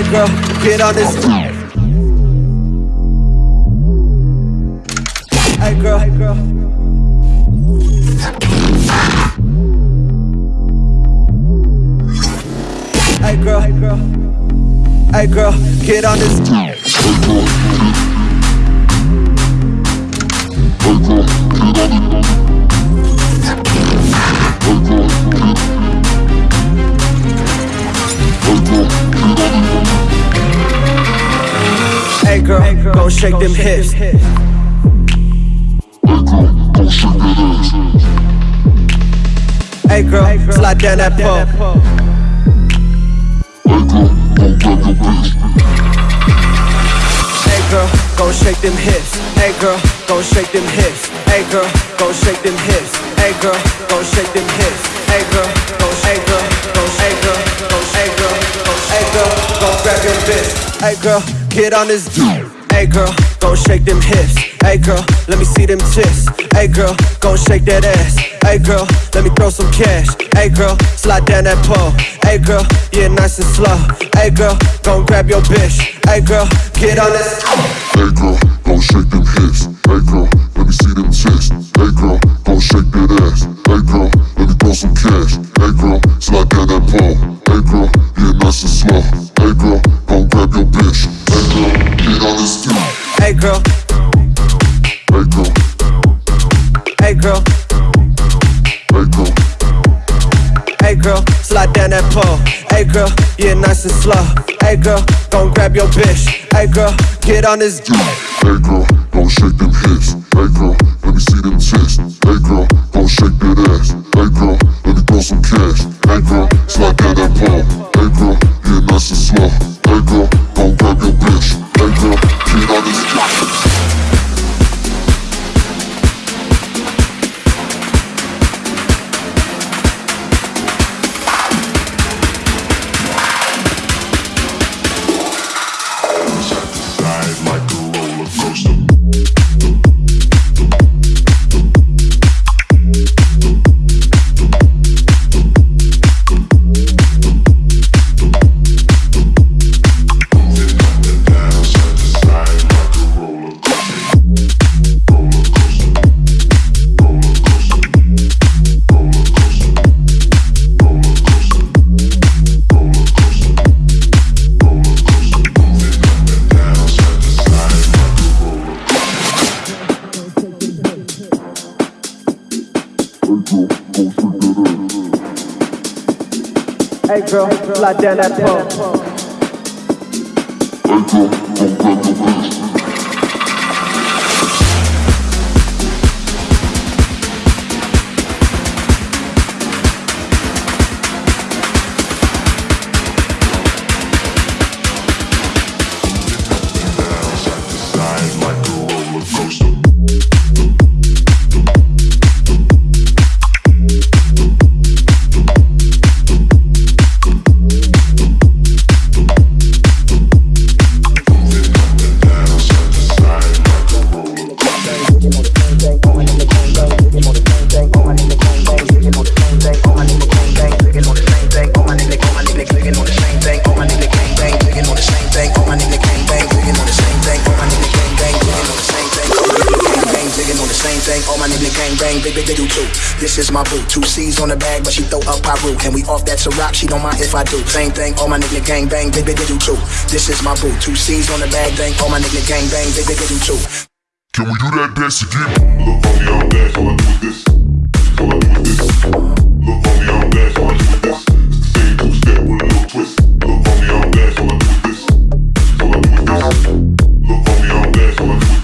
Hey girl, get on this. Hey girl, hey girl. Hey girl, hey girl. Hey girl, get on this. Girl, go shake them hips. Hey girl, slide down that pole. Hey girl, go shake them hips. Hey girl, go shake them hips. Hey girl, go shake them hips. Hey girl, go shake them hips. Hey girl, go hey girl, go hey girl, go hey girl, go hey girl, go grab your bitch. Hey girl, get on this. Hey girl, go shake them hips. Hey girl, let me see them tits. Hey girl, go shake that ass. Hey girl, let me throw some cash. Hey girl, slide down that pole. Hey girl, yeah, nice and slow. Hey girl, gon' grab your bitch. Hey girl, get on this. Hey girl, girl, hey girl, hey girl, slide down that pole. Hey girl, yeah, nice and slow. Hey girl, don't grab your bitch. Hey girl, get on this. Hey girl, don't shake them hips. Hey girl, let me see Hey girl, slide down that pole. Hey girl, go grab your bang, big, big, big, do too. This is my boo. Two C's on the bag, but she throw up Pyru. And we off that rock, she don't mind if I do. Same thing, all my nigga gang bang, big, big, big, do too. This is my boo. Two C's on the bag, bang, all my nigga gang bang, big, big, big, do too. Can we do that dance again? Look, homie, I'm back, all I do is this. All I do is this. Look,